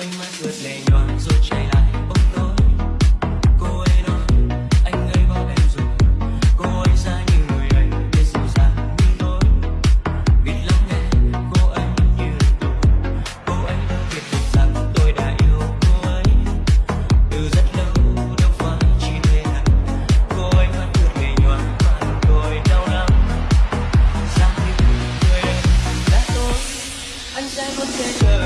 anh mắt vượt lệ nhòa rồi chạy lại ôm tôi cô ấy nói, anh ấy bỏ em rồi. Cô ấy ra như người anh để dịu dàng như tôi biết lắng nghe, cô ấy như tôi cô ấy đã biết được rằng tôi đã yêu cô ấy. Từ rất lâu đâu phải chỉ thế này cô ấy mắt vượt lệ nhòa và tôi đau lắm Giá như người đây là tôi Anh sẽ vẫn sẽ chờ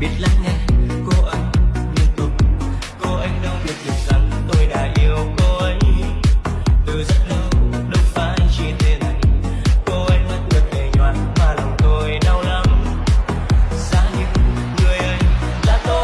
biết dịu